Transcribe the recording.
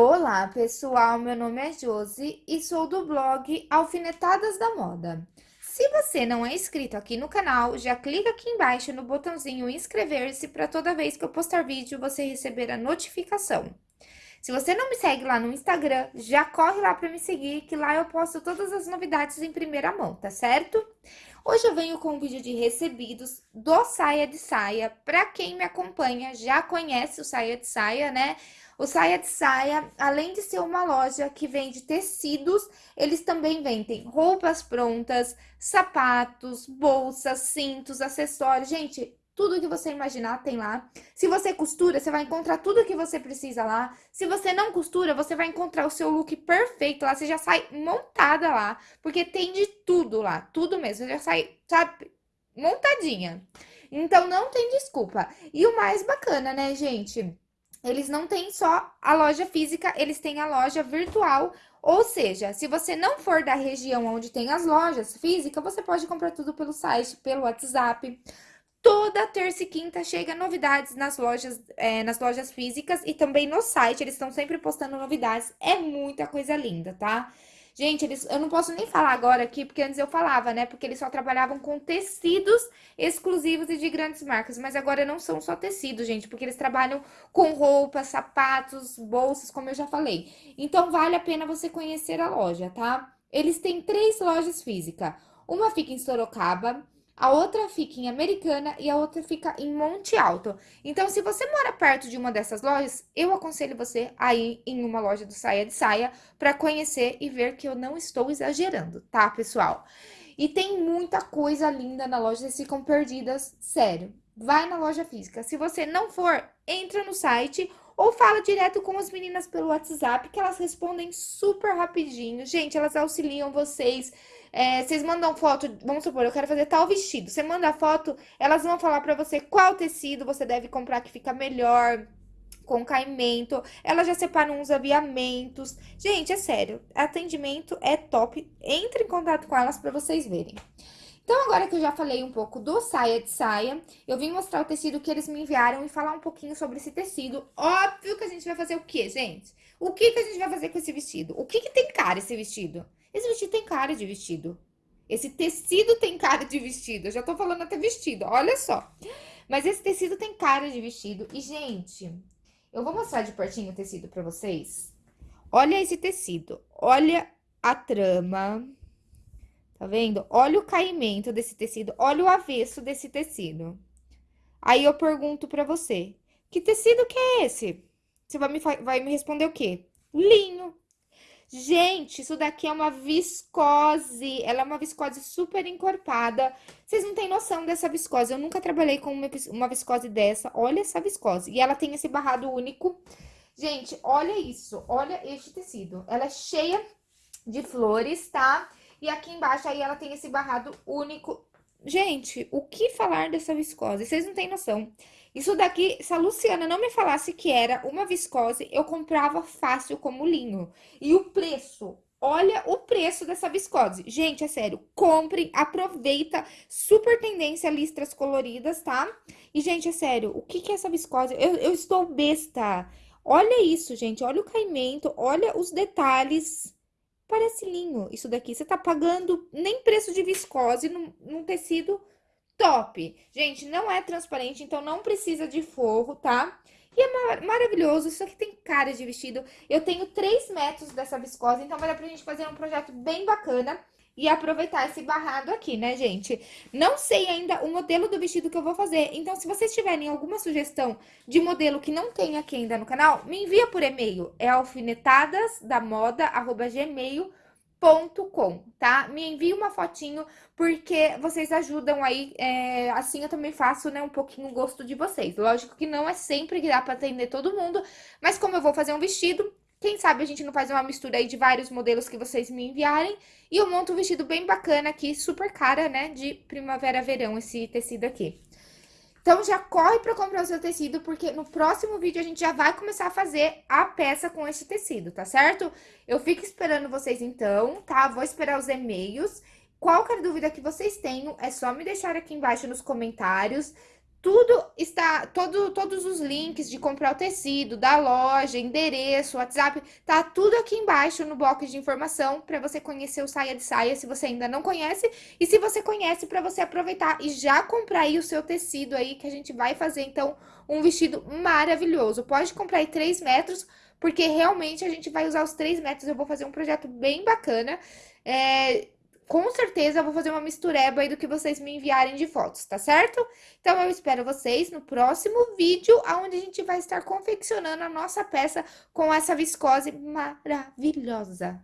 Olá, pessoal. Meu nome é Josi e sou do blog Alfinetadas da Moda. Se você não é inscrito aqui no canal, já clica aqui embaixo no botãozinho inscrever-se para toda vez que eu postar vídeo você receber a notificação. Se você não me segue lá no Instagram, já corre lá para me seguir, que lá eu posto todas as novidades em primeira mão, tá certo? Hoje eu venho com um vídeo de recebidos do Saia de Saia. Para quem me acompanha, já conhece o Saia de Saia, né? O Saia de Saia, além de ser uma loja que vende tecidos, eles também vendem roupas prontas, sapatos, bolsas, cintos, acessórios. Gente, tudo que você imaginar tem lá. Se você costura, você vai encontrar tudo que você precisa lá. Se você não costura, você vai encontrar o seu look perfeito lá. Você já sai montada lá, porque tem de tudo lá, tudo mesmo. Você já sai, sabe, montadinha. Então, não tem desculpa. E o mais bacana, né, gente? Eles não têm só a loja física, eles têm a loja virtual. Ou seja, se você não for da região onde tem as lojas físicas, você pode comprar tudo pelo site, pelo WhatsApp. Toda terça e quinta chega novidades nas lojas, é, nas lojas físicas e também no site. Eles estão sempre postando novidades. É muita coisa linda, tá? Gente, eles, eu não posso nem falar agora aqui, porque antes eu falava, né? Porque eles só trabalhavam com tecidos exclusivos e de grandes marcas. Mas agora não são só tecidos, gente, porque eles trabalham com roupas, sapatos, bolsas, como eu já falei. Então, vale a pena você conhecer a loja, tá? Eles têm três lojas físicas. Uma fica em Sorocaba, a outra fica em Americana e a outra fica em Monte Alto. Então, se você mora perto de uma dessas lojas, eu aconselho você a ir em uma loja do Saia de Saia para conhecer e ver que eu não estou exagerando, tá, pessoal? E tem muita coisa linda na loja, vocês ficam perdidas, sério. Vai na loja física. Se você não for, entra no site ou fala direto com as meninas pelo WhatsApp, que elas respondem super rapidinho. Gente, elas auxiliam vocês é, vocês mandam foto, vamos supor, eu quero fazer tal vestido. Você manda a foto, elas vão falar pra você qual tecido você deve comprar que fica melhor, com caimento. Elas já separam uns aviamentos. Gente, é sério, atendimento é top. Entre em contato com elas pra vocês verem. Então, agora que eu já falei um pouco do saia de saia, eu vim mostrar o tecido que eles me enviaram e falar um pouquinho sobre esse tecido. Óbvio que a gente vai fazer o quê, gente? O que, que a gente vai fazer com esse vestido? O que, que tem cara esse vestido? Esse vestido tem cara de vestido. Esse tecido tem cara de vestido. Eu já tô falando até vestido, olha só. Mas esse tecido tem cara de vestido. E, gente, eu vou mostrar de pertinho o tecido pra vocês. Olha esse tecido. Olha a trama. Tá vendo? Olha o caimento desse tecido. Olha o avesso desse tecido. Aí eu pergunto pra você. Que tecido que é esse? Você vai me, vai me responder o quê? Linho. Gente, isso daqui é uma viscose. Ela é uma viscose super encorpada. Vocês não têm noção dessa viscose. Eu nunca trabalhei com uma viscose dessa. Olha essa viscose. E ela tem esse barrado único. Gente, olha isso. Olha este tecido. Ela é cheia de flores, tá? E aqui embaixo aí ela tem esse barrado único. Gente, o que falar dessa viscose? Vocês não têm noção. Isso daqui, se a Luciana não me falasse que era uma viscose, eu comprava fácil como linho. E o preço, olha o preço dessa viscose. Gente, é sério, comprem, aproveita, super tendência listras coloridas, tá? E, gente, é sério, o que que é essa viscose? Eu, eu estou besta. Olha isso, gente, olha o caimento, olha os detalhes. Parece linho isso daqui. Você tá pagando nem preço de viscose num, num tecido top. Gente, não é transparente, então não precisa de forro, tá? E é mar maravilhoso, isso aqui tem cara de vestido. Eu tenho 3 metros dessa viscose, então vai dar pra gente fazer um projeto bem bacana e aproveitar esse barrado aqui, né, gente? Não sei ainda o modelo do vestido que eu vou fazer, então se vocês tiverem alguma sugestão de modelo que não tem aqui ainda no canal, me envia por e-mail, é alfinetadasdamoda.gmail.com com, tá? Me envie uma fotinho, porque vocês ajudam aí, é, assim eu também faço, né, um pouquinho o gosto de vocês. Lógico que não é sempre que dá pra atender todo mundo, mas como eu vou fazer um vestido, quem sabe a gente não faz uma mistura aí de vários modelos que vocês me enviarem, e eu monto um vestido bem bacana aqui, super cara, né, de primavera-verão, esse tecido aqui. Então, já corre para comprar o seu tecido, porque no próximo vídeo a gente já vai começar a fazer a peça com este tecido, tá certo? Eu fico esperando vocês então, tá? Vou esperar os e-mails. Qualquer dúvida que vocês tenham, é só me deixar aqui embaixo nos comentários. Tudo está, todo, todos os links de comprar o tecido, da loja, endereço, WhatsApp, tá tudo aqui embaixo no box de informação para você conhecer o Saia de Saia, se você ainda não conhece, e se você conhece, para você aproveitar e já comprar aí o seu tecido aí, que a gente vai fazer, então, um vestido maravilhoso. Pode comprar aí 3 metros, porque realmente a gente vai usar os 3 metros, eu vou fazer um projeto bem bacana, é, com certeza eu vou fazer uma mistureba aí do que vocês me enviarem de fotos, tá certo? Então eu espero vocês no próximo vídeo, onde a gente vai estar confeccionando a nossa peça com essa viscose maravilhosa.